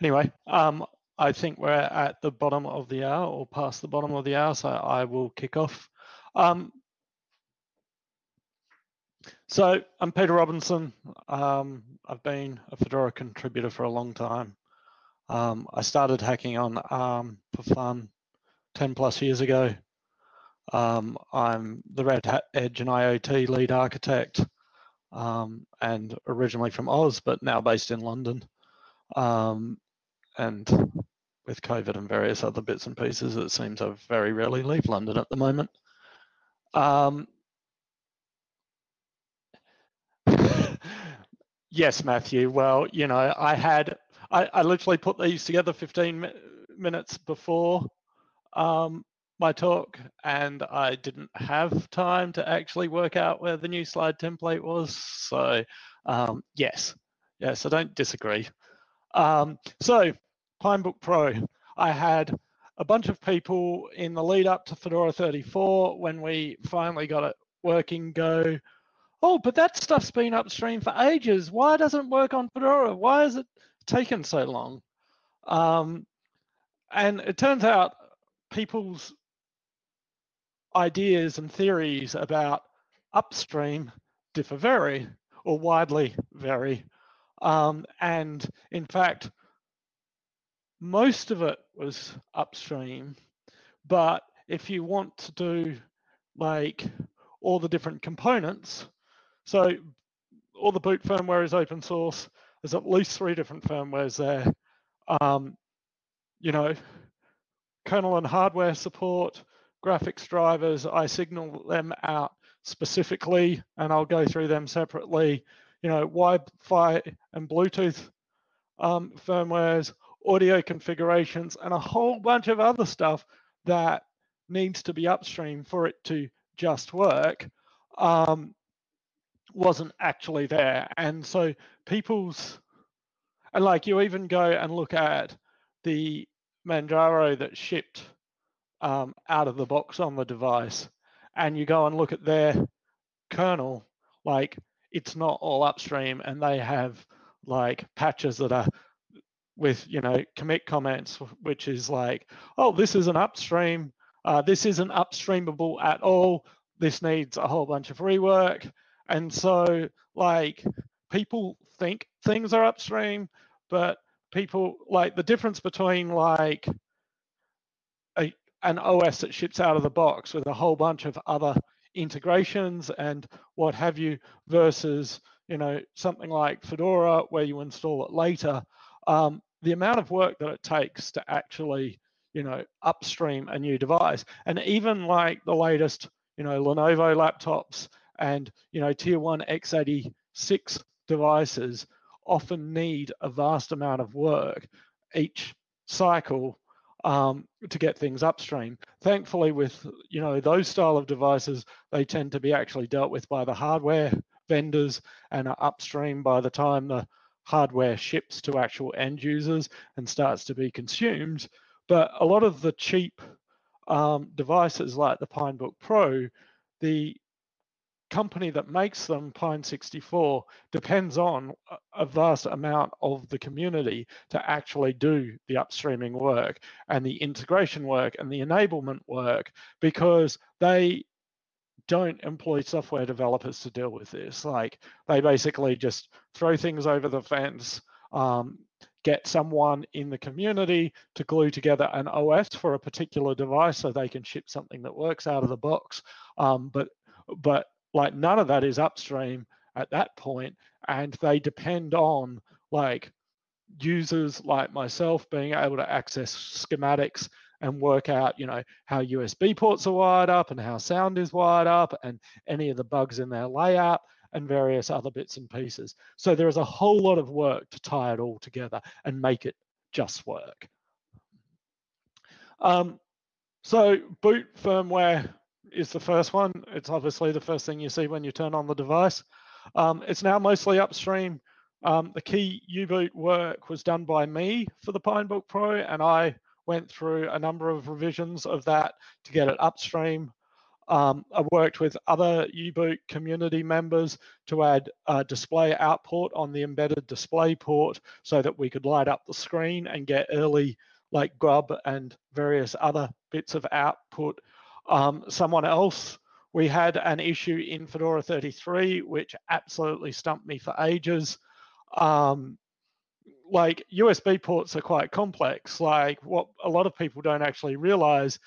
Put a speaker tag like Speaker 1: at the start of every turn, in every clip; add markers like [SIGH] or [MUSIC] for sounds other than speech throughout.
Speaker 1: anyway, um, I think we're at the bottom of the hour or past the bottom of the hour, so I will kick off. Um, so I'm Peter Robinson. Um, I've been a Fedora contributor for a long time. Um, I started hacking on ARM for fun 10 plus years ago. Um, I'm the Red Hat Edge and IoT lead architect um, and originally from Oz, but now based in London. Um, and with COVID and various other bits and pieces, it seems I very rarely leave London at the moment. Um, [LAUGHS] yes, Matthew. Well, you know, I had, I, I literally put these together 15 minutes before um, my talk and I didn't have time to actually work out where the new slide template was. So um, yes, yes, I don't disagree. Um, so Pinebook Pro, I had a bunch of people in the lead up to Fedora 34 when we finally got it working go, oh, but that stuff's been upstream for ages. Why doesn't it work on Fedora? Why has it taken so long? Um, and it turns out people's ideas and theories about upstream differ very or widely vary. Um, and in fact, most of it was upstream. But if you want to do like all the different components, so all the boot firmware is open source. There's at least three different firmwares there. Um, you know, kernel and hardware support, graphics drivers, I signal them out specifically and I'll go through them separately. You know, Wi-Fi and Bluetooth um, firmwares, audio configurations, and a whole bunch of other stuff that needs to be upstream for it to just work um, wasn't actually there. And so people's, and like you even go and look at the Manjaro that shipped um, out of the box on the device and you go and look at their kernel, like it's not all upstream and they have like patches that are with, you know, commit comments, which is like, oh, this is an upstream, uh, this isn't upstreamable at all. This needs a whole bunch of rework. And so like people think things are upstream, but people like the difference between like a, an OS that ships out of the box with a whole bunch of other integrations and what have you versus you know something like Fedora where you install it later. Um, the amount of work that it takes to actually you know upstream a new device and even like the latest you know Lenovo laptops and you know tier one x86 devices often need a vast amount of work each cycle um, to get things upstream. Thankfully, with you know those style of devices, they tend to be actually dealt with by the hardware vendors and are upstream by the time the hardware ships to actual end users and starts to be consumed. But a lot of the cheap um, devices like the Pinebook Pro, the company that makes them, Pine64, depends on a vast amount of the community to actually do the upstreaming work and the integration work and the enablement work because they don't employ software developers to deal with this. Like they basically just throw things over the fence, um, get someone in the community to glue together an OS for a particular device so they can ship something that works out of the box. Um, but but like none of that is upstream at that point and they depend on like users like myself being able to access schematics and work out you know how usb ports are wired up and how sound is wired up and any of the bugs in their layout and various other bits and pieces so there is a whole lot of work to tie it all together and make it just work um, so boot firmware is the first one. It's obviously the first thing you see when you turn on the device. Um, it's now mostly upstream. Um, the key U-boot work was done by me for the Pinebook Pro, and I went through a number of revisions of that to get it upstream. Um, I worked with other U-Boot community members to add a display output on the embedded display port so that we could light up the screen and get early like grub and various other bits of output. Um, someone else, we had an issue in Fedora 33, which absolutely stumped me for ages. Um, like USB ports are quite complex. Like what a lot of people don't actually realize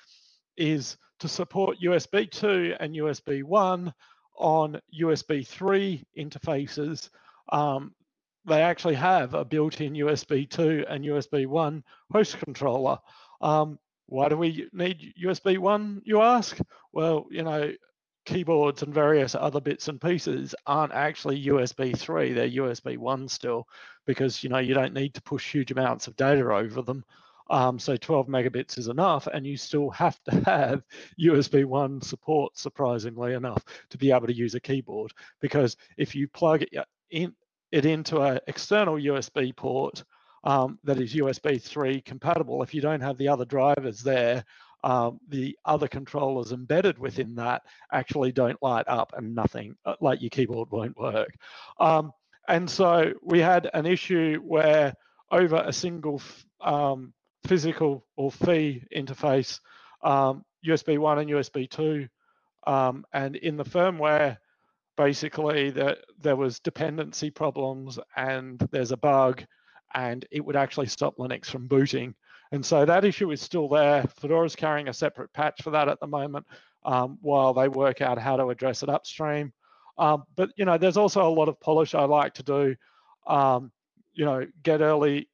Speaker 1: is to support USB 2 and USB 1 on USB 3 interfaces, um, they actually have a built-in USB 2 and USB 1 host controller. Um, why do we need USB 1, you ask? Well, you know, keyboards and various other bits and pieces aren't actually USB 3, they're USB 1 still, because, you know, you don't need to push huge amounts of data over them. Um, so 12 megabits is enough, and you still have to [LAUGHS] have USB 1 support, surprisingly enough, to be able to use a keyboard. Because if you plug it, in, it into an external USB port um, that is USB 3 compatible, if you don't have the other drivers there, um, the other controllers embedded within that actually don't light up and nothing, uh, like your keyboard won't work. Um, and so we had an issue where over a single um, physical or PHY interface, um, USB 1 and USB 2. Um, and in the firmware, basically that there was dependency problems and there's a bug and it would actually stop Linux from booting. And so that issue is still there. Fedora's carrying a separate patch for that at the moment um, while they work out how to address it upstream. Um, but you know, there's also a lot of polish I like to do. Um, you know, get early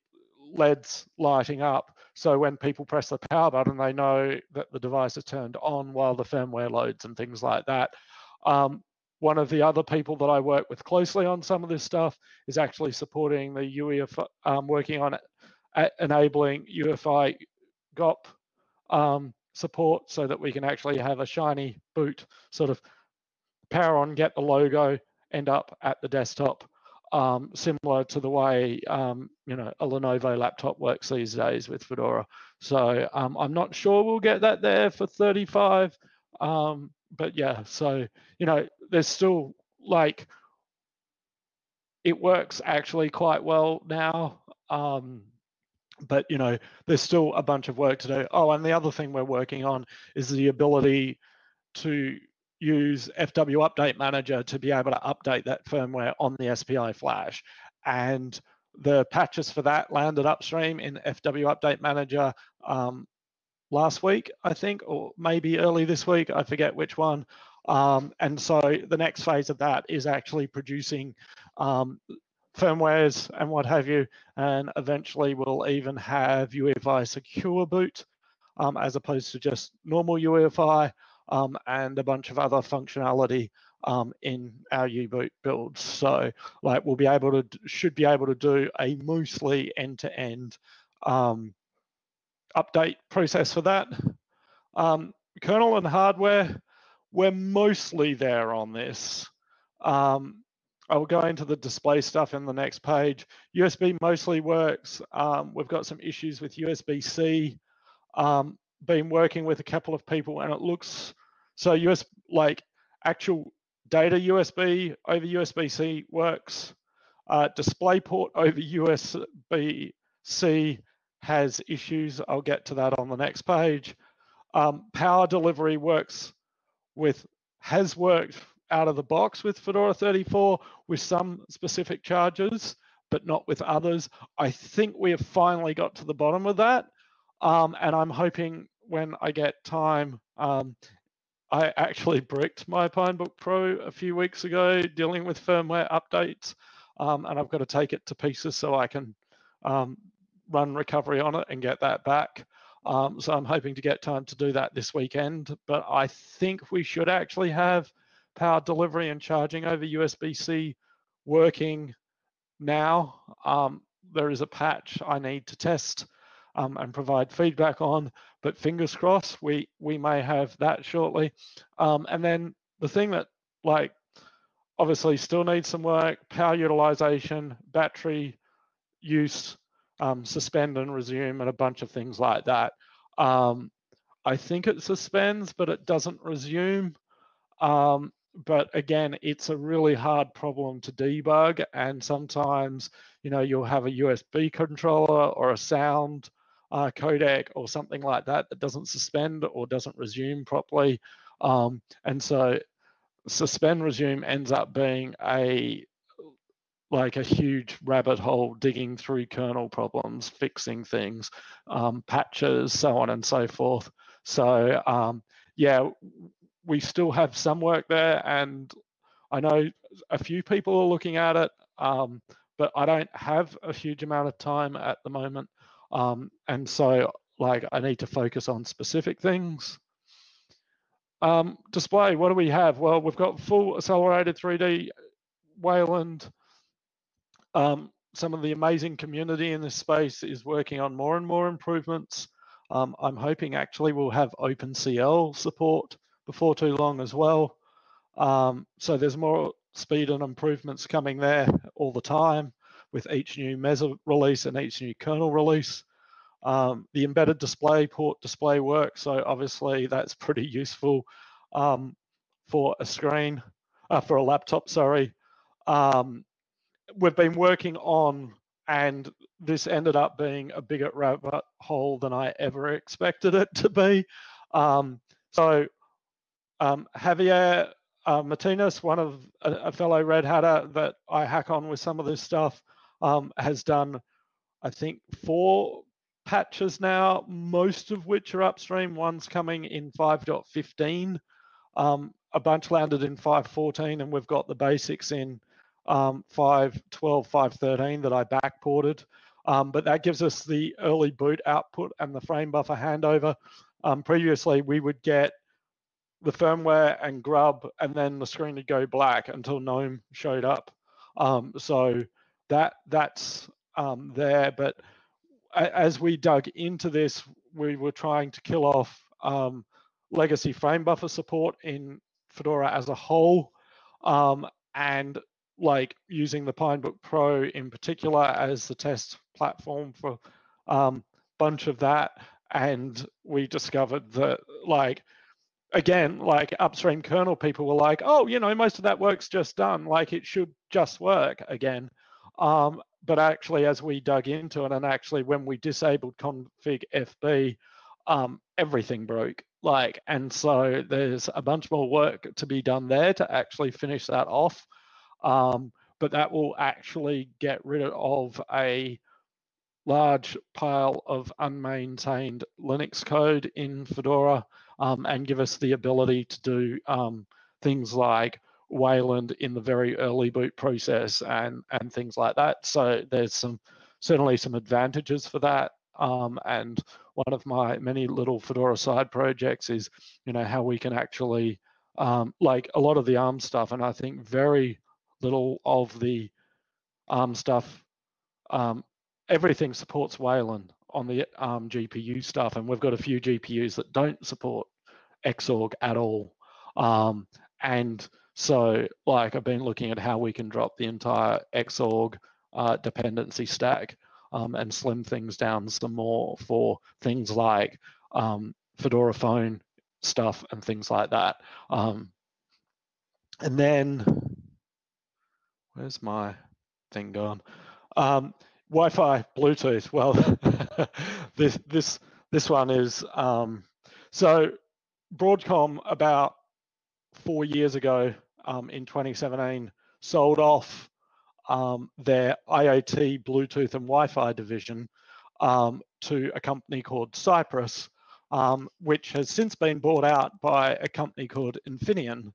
Speaker 1: LEDs lighting up so when people press the power button, they know that the device is turned on while the firmware loads and things like that. Um, one of the other people that I work with closely on some of this stuff is actually supporting the UEFI, um, working on it, enabling UEFI GOP um, support so that we can actually have a shiny boot sort of power on, get the logo, end up at the desktop um, similar to the way um, you know a Lenovo laptop works these days with Fedora. So um, I'm not sure we'll get that there for 35, um, but yeah. So you know, there's still like it works actually quite well now. Um, but you know, there's still a bunch of work to do. Oh, and the other thing we're working on is the ability to use FW Update Manager to be able to update that firmware on the SPI flash. And the patches for that landed upstream in FW Update Manager um, last week, I think, or maybe early this week, I forget which one. Um, and so the next phase of that is actually producing um, firmwares and what have you, and eventually we'll even have UEFI secure boot um, as opposed to just normal UEFI um, and a bunch of other functionality um, in our U-boot builds. So like we'll be able to, should be able to do a mostly end-to-end um, update process for that. Um, kernel and hardware, we're mostly there on this. Um, I will go into the display stuff in the next page. USB mostly works. Um, we've got some issues with USB-C. Um, been working with a couple of people and it looks so US like actual data USB over USB-C works. Uh, DisplayPort over USB-C has issues. I'll get to that on the next page. Um, power delivery works with has worked out of the box with Fedora 34 with some specific charges, but not with others. I think we have finally got to the bottom of that. Um, and I'm hoping when I get time, um, I actually bricked my Pinebook Pro a few weeks ago dealing with firmware updates, um, and I've got to take it to pieces so I can um, run recovery on it and get that back. Um, so I'm hoping to get time to do that this weekend, but I think we should actually have power delivery and charging over USB-C working now. Um, there is a patch I need to test um, and provide feedback on. But fingers crossed, we we may have that shortly. Um, and then the thing that like obviously still needs some work: power utilization, battery use, um, suspend and resume, and a bunch of things like that. Um, I think it suspends, but it doesn't resume. Um, but again, it's a really hard problem to debug. And sometimes, you know, you'll have a USB controller or a sound uh, codec or something like that that doesn't suspend or doesn't resume properly. Um, and so suspend resume ends up being a like a huge rabbit hole digging through kernel problems, fixing things, um, patches, so on and so forth. So um, yeah, we still have some work there, and I know a few people are looking at it, um, but I don't have a huge amount of time at the moment, um, and so like I need to focus on specific things. Um, display, what do we have? Well, we've got full accelerated 3D Wayland. Um, some of the amazing community in this space is working on more and more improvements. Um, I'm hoping actually we'll have OpenCL support before too long as well. Um, so there's more speed and improvements coming there all the time with each new Mesa release and each new kernel release. Um, the embedded display port display works, so obviously that's pretty useful um, for a screen, uh, for a laptop, sorry. Um, we've been working on, and this ended up being a bigger rabbit hole than I ever expected it to be. Um, so um, Javier uh, Martinez, one of a, a, fellow Red Hatter that I hack on with some of this stuff, um, has done, I think, four patches now, most of which are upstream. One's coming in 5.15. Um, a bunch landed in 5.14, and we've got the basics in um, 5.12, 5.13 that I backported. Um, but that gives us the early boot output and the frame buffer handover. Um, previously, we would get the firmware and grub, and then the screen would go black until GNOME showed up. Um, so that that's um, there. But as we dug into this, we were trying to kill off um, legacy frame buffer support in Fedora as a whole, um, and like using the Pinebook Pro in particular as the test platform for a um, bunch of that. And we discovered that like again, like upstream kernel people were like, oh, you know, most of that work's just done. Like it should just work again. Um, but actually, as we dug into it, and actually when we disabled config FB, um, everything broke. Like, and so there's a bunch more work to be done there to actually finish that off. Um, but that will actually get rid of a large pile of unmaintained Linux code in Fedora um, and give us the ability to do um, things like Wayland in the very early boot process and and things like that. So there's some certainly some advantages for that. Um, and one of my many little Fedora side projects is, you know, how we can actually um, like a lot of the ARM stuff, and I think very little of the ARM stuff. Um, everything supports Wayland on the ARM GPU stuff, and we've got a few GPUs that don't support Xorg at all. Um, and so, like, I've been looking at how we can drop the entire Xorg uh, dependency stack um, and slim things down some more for things like um, Fedora phone stuff and things like that. Um, and then, where's my thing gone? Um, Wi-Fi, Bluetooth. Well, [LAUGHS] this this this one is um, so Broadcom about four years ago um, in 2017 sold off um, their IoT, Bluetooth, and Wi-Fi division um, to a company called Cypress, um, which has since been bought out by a company called Infineon.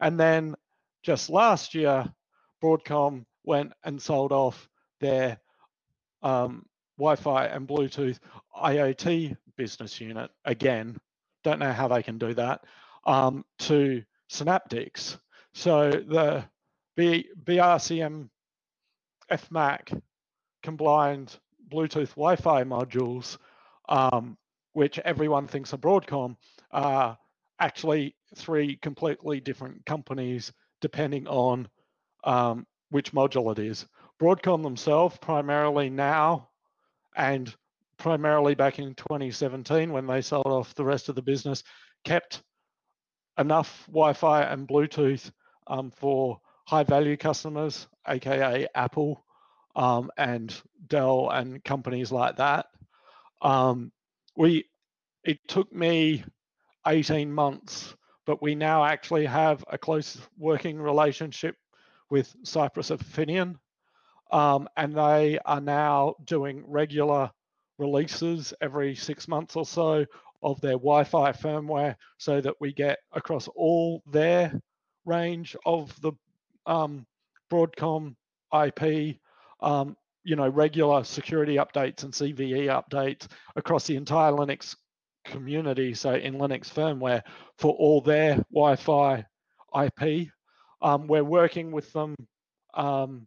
Speaker 1: And then just last year, Broadcom went and sold off their um, Wi-Fi and Bluetooth IoT business unit again. Don't know how they can do that um, to Synaptics. So the B, BRCM FMAC combined Bluetooth Wi-Fi modules, um, which everyone thinks are Broadcom, are actually three completely different companies depending on um, which module it is. Broadcom themselves primarily now and primarily back in 2017 when they sold off the rest of the business, kept enough Wi-Fi and Bluetooth um, for high value customers, aka Apple um, and Dell and companies like that. Um, we it took me 18 months, but we now actually have a close working relationship with Cypress Infineon, um, and they are now doing regular releases every six months or so of their Wi-Fi firmware so that we get across all their range of the um, Broadcom IP, um, you know, regular security updates and CVE updates across the entire Linux community, so in Linux firmware, for all their Wi-Fi IP. Um, we're working with them um,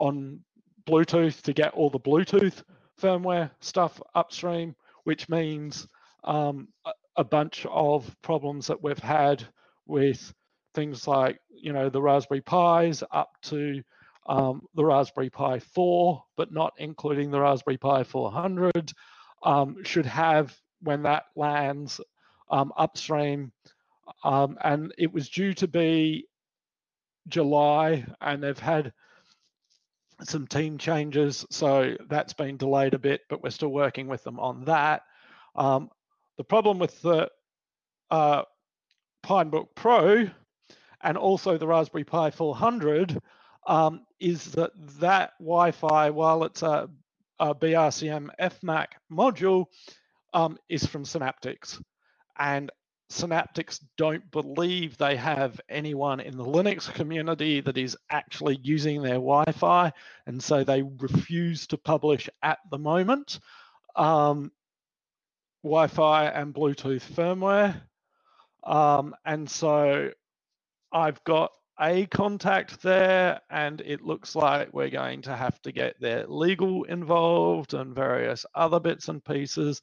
Speaker 1: on Bluetooth to get all the Bluetooth firmware stuff upstream, which means um, a, bunch of problems that we've had with things like, you know, the Raspberry Pis up to um, the Raspberry Pi 4, but not including the Raspberry Pi 400, um, should have, when that lands um, upstream, um, and it was due to be July, and they've had some team changes, so that's been delayed a bit, but we're still working with them on that. Um, the problem with the uh, Pinebook Pro and also the Raspberry Pi 400 um, is that that Wi-Fi, while it's a, a BRCM FMAC module, um, is from Synaptics. And Synaptics don't believe they have anyone in the Linux community that is actually using their Wi-Fi, and so they refuse to publish at the moment um, Wi-Fi and Bluetooth firmware. Um, and so I've got a contact there, and it looks like we're going to have to get their legal involved and various other bits and pieces.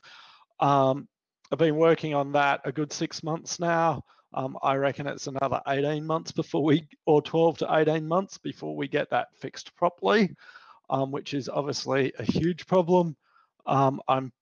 Speaker 1: Um, I've been working on that a good six months now. Um, I reckon it's another 18 months before we, or 12 to 18 months before we get that fixed properly, um, which is obviously a huge problem. Um, I'm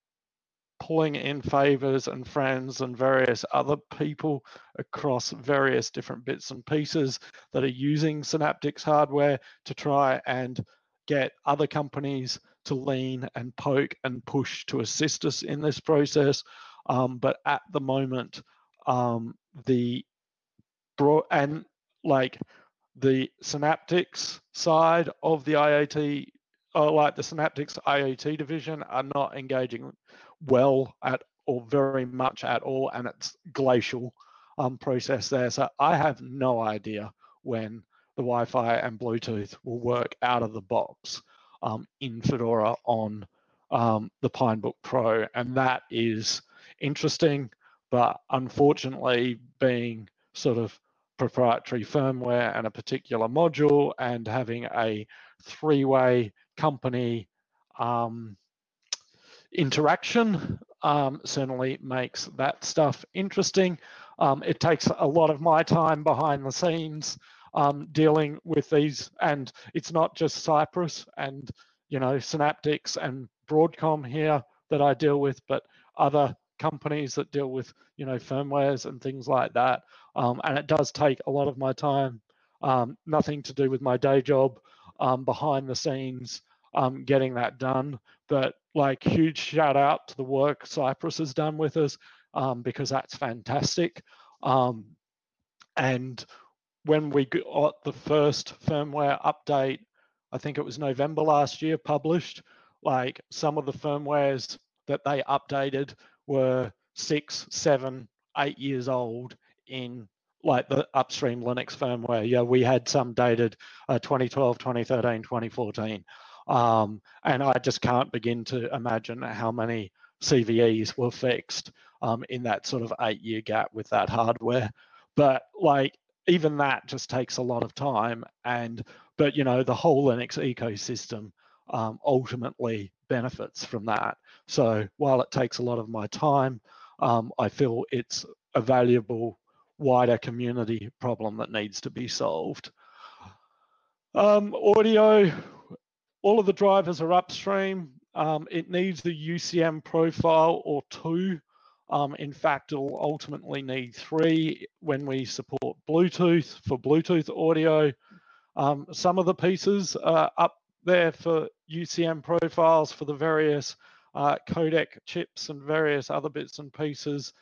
Speaker 1: pulling in favors and friends and various other people across various different bits and pieces that are using Synaptics hardware to try and get other companies to lean and poke and push to assist us in this process. Um, but at the moment, um, the and like the Synaptics side of the IoT, or like the Synaptics IoT division, are not engaging well at or very much at all, and it's glacial um, process there. So I have no idea when the Wi-Fi and Bluetooth will work out of the box um, in Fedora on um, the Pinebook Pro, and that is interesting, but unfortunately being sort of proprietary firmware and a particular module and having a three-way company um, interaction um, certainly makes that stuff interesting. Um, it takes a lot of my time behind the scenes um, dealing with these, and it's not just Cypress and you know Synaptics and Broadcom here that I deal with, but other companies that deal with you know firmwares and things like that. Um, and it does take a lot of my time. Um, nothing to do with my day job um, behind the scenes um, getting that done. But like huge shout out to the work Cypress has done with us um, because that's fantastic. Um, and when we got the first firmware update, I think it was November last year published, like some of the firmwares that they updated were six, seven, eight years old in like the upstream Linux firmware. Yeah, we had some dated uh, 2012, 2013, 2014. Um, and I just can't begin to imagine how many CVEs were fixed um, in that sort of eight year gap with that hardware. But like even that just takes a lot of time. And but you know the whole Linux ecosystem um, ultimately benefits from that. So while it takes a lot of my time, um, I feel it's a valuable wider community problem that needs to be solved. Um, audio, all of the drivers are upstream. um, it needs the UCM profile or two. Um, in fact, it'll ultimately need three when we support Bluetooth for Bluetooth audio. Um, some of the pieces are up there for UCM profiles for the various uh, codec chips and various other bits and pieces.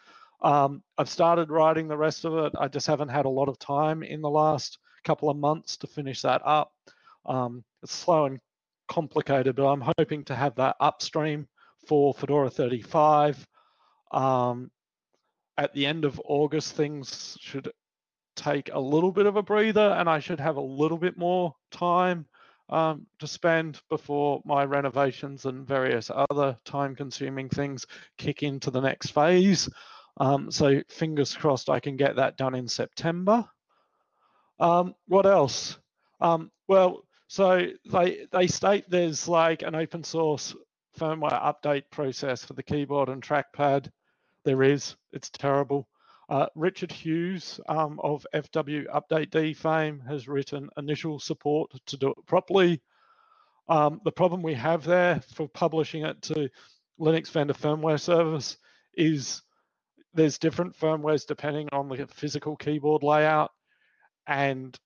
Speaker 1: Um, I've started writing the rest of it. I just haven't had a lot of time in the last couple of months to finish that up. Um, it's slow and complicated, but I'm hoping to have that upstream for Fedora 35. Um, at the end of August, things should take a little bit of a breather and I should have a little bit more time um, to spend before my renovations and various other time consuming things kick into the next phase. Um, so fingers crossed I can get that done in September. Um, what else? Um, well, so they, they state there's like an open source firmware update process for the keyboard and trackpad. There is, it's terrible. Uh, Richard Hughes um, of FW Update D fame has written initial support to do it properly. Um, the problem we have there for publishing it to Linux vendor firmware service is there's different firmwares depending on the physical keyboard layout and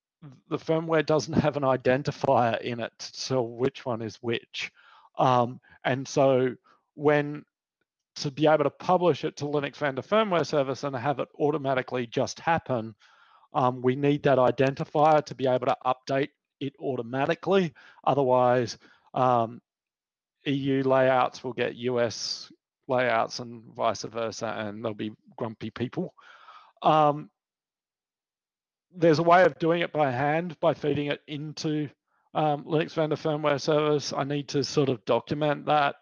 Speaker 1: the firmware doesn't have an identifier in it so which one is which um, and so when to be able to publish it to Linux vendor firmware service and have it automatically just happen, um, we need that identifier to be able to update it automatically. Otherwise, um, EU layouts will get US layouts and vice versa, and there'll be grumpy people. Um, there's a way of doing it by hand by feeding it into um, Linux vendor firmware service. I need to sort of document that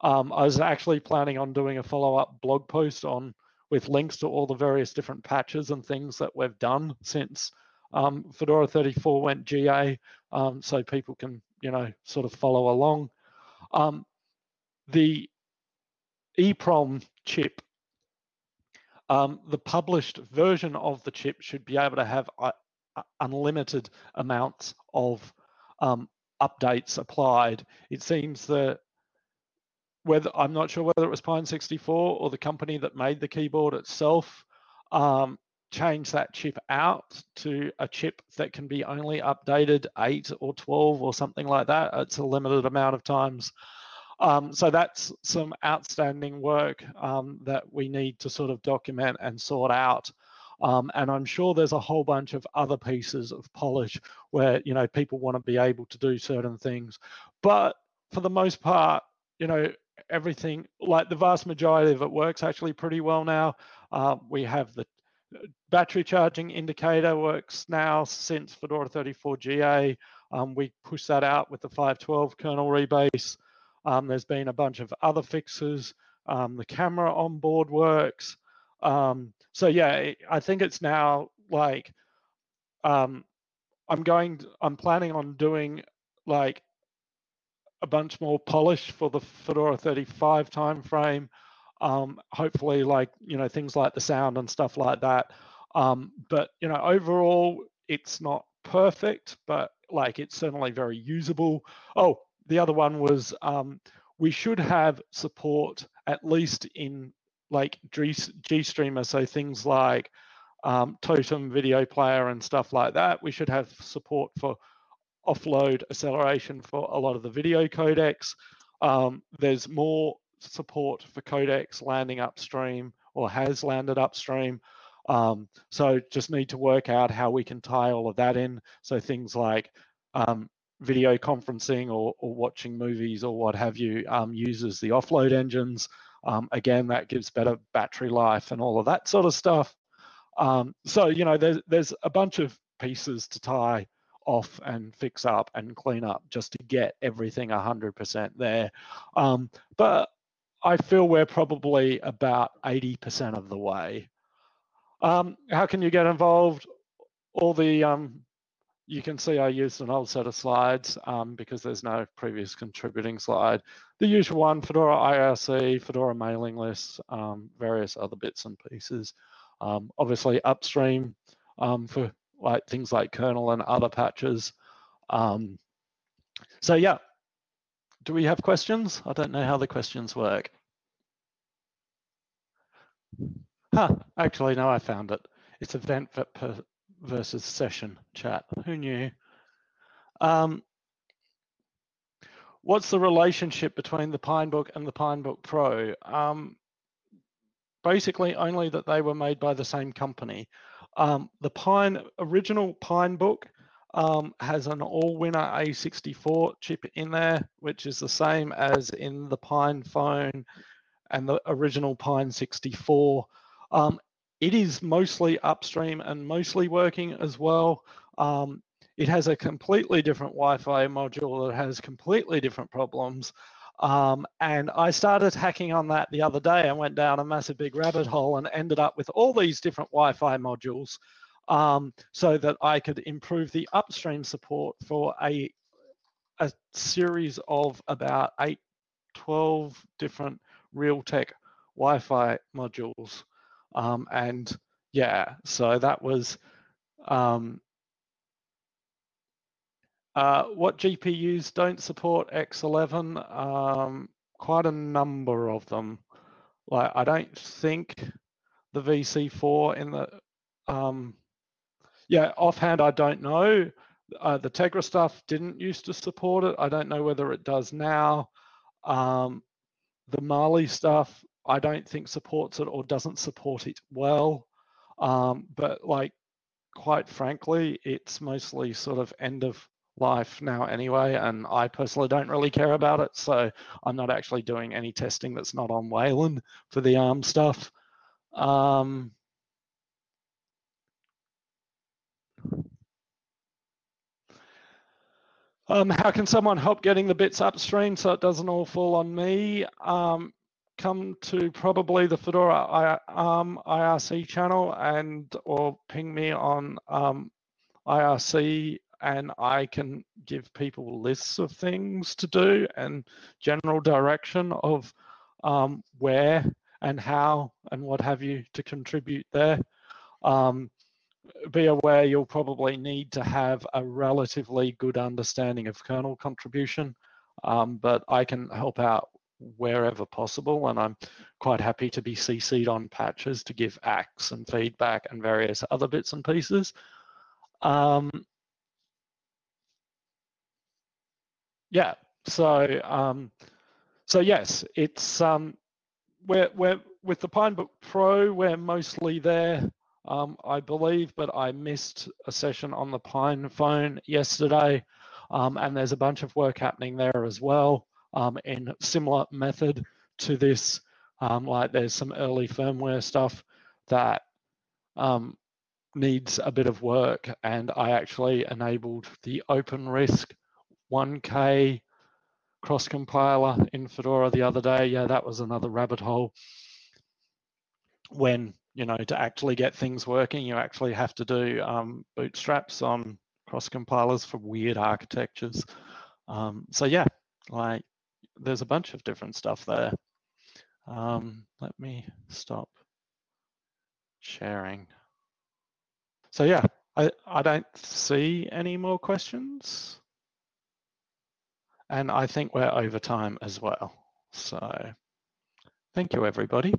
Speaker 1: um, I was actually planning on doing a follow-up blog post on with links to all the various different patches and things that we've done since um, Fedora 34 went GA, um, so people can, you know, sort of follow along. Um, the EEPROM chip, um, the published version of the chip should be able to have uh, uh unlimited amounts of um, updates applied. It seems that whether I'm not sure whether it was Pine 64 or the company that made the keyboard itself um, changed that chip out to a chip that can be only updated eight or 12 or something like that. It's a limited amount of times. Um, so that's some outstanding work um, that we need to sort of document and sort out. Um, and I'm sure there's a whole bunch of other pieces of polish where, you know, people want to be able to do certain things. But for the most part, you know, everything, like the vast majority of it works actually pretty well now. Uh, we have the uh, battery charging indicator works now since Fedora 34 GA. Um, we push that out with the 512 kernel rebase. Um, there's been a bunch of other fixes. Um, the camera on board works. Um, so yeah, I think it's now like um, I'm going. I'm planning on doing like a bunch more polish for the Fedora 35 timeframe. Um, hopefully, like you know, things like the sound and stuff like that. Um, but you know, overall, it's not perfect, but like it's certainly very usable. Oh, the other one was um, we should have support at least in like GStreamer, so things like um, Totem video player and stuff like that. We should have support for offload acceleration for a lot of the video codecs. Um, there's more support for codecs landing upstream or has landed upstream. Um, so just need to work out how we can tie all of that in. So things like um, video conferencing or, or, watching movies or what have you um, uses the offload engines. Um, again, that gives better battery life and all of that sort of stuff. Um, so, you know, there's, there's a bunch of pieces to tie off and fix up and clean up just to get everything 100% there. Um, but I feel we're probably about 80% of the way. Um, how can you get involved? All the, um, you can see I used an old set of slides um, because there's no previous contributing slide. The usual one, Fedora IRC, Fedora mailing lists, um, various other bits and pieces. Um, obviously upstream for like things like kernel and other patches. Um, so yeah, do we have questions? I don't know how the questions work. Huh, actually, no, I found it. It's event versus session chat. Who knew? Um, what's the relationship between the Pinebook and the Pinebook Pro? Um, basically, only that they were made by the same company. Um, the Pine original Pinebook um, has an Allwinner A64 chip in there, which is the same as in the Pine phone and the original Pine 64. Um, it is mostly upstream and mostly working as well. Um, it has a completely different Wi-Fi module that has completely different problems. Um, and I started hacking on that the other day and went down a massive big rabbit hole and ended up with all these different Wi-Fi modules um, so that I could improve the upstream support for a, a series of about eight, 12 different Realtek Wi-Fi modules. Um, and yeah, so that was um, uh, what GPUs don't support X11? Um, quite a number of them. Like I don't think the VC4 in the um, yeah, offhand, I don't know. Uh, the Tegra stuff didn't used to support it. I don't know whether it does now. Um, the Mali stuff, I don't think supports it or doesn't support it well. Um, but like, quite frankly, it's mostly sort of end of life now anyway, and I personally don't really care about it. So I'm not actually doing any testing that's not on Wayland for the ARM stuff. Um, Um, how can someone help getting the bits upstream so it doesn't all fall on me? Um, come to probably the Fedora um, IRC channel and or ping me on um, IRC and I can give people lists of things to do and general direction of um, where and how and what have you to contribute there. Um, be aware you'll probably need to have a relatively good understanding of kernel contribution, um, but I can help out wherever possible, and I'm quite happy to be CC'd on patches to give acks and feedback and various other bits and pieces. Um, yeah, so um, so yes, it's um, we're we're with the Pinebook Pro, we're mostly there um, I believe, but I missed a session on the Pine phone yesterday. Um, and there's a bunch of work happening there as well um, in similar method to this. Um, like there's some early firmware stuff that um, needs a bit of work. And I actually enabled the OpenRISC 1K cross compiler in Fedora the other day. Yeah, that was another rabbit hole when you know, to actually get things working, you actually have to do um, bootstraps on cross compilers for weird architectures. Um, so yeah, like there's a bunch of different stuff there. Um, let me stop sharing. So yeah, I, I don't see any more questions. And I think we're over time as well. So thank you, everybody.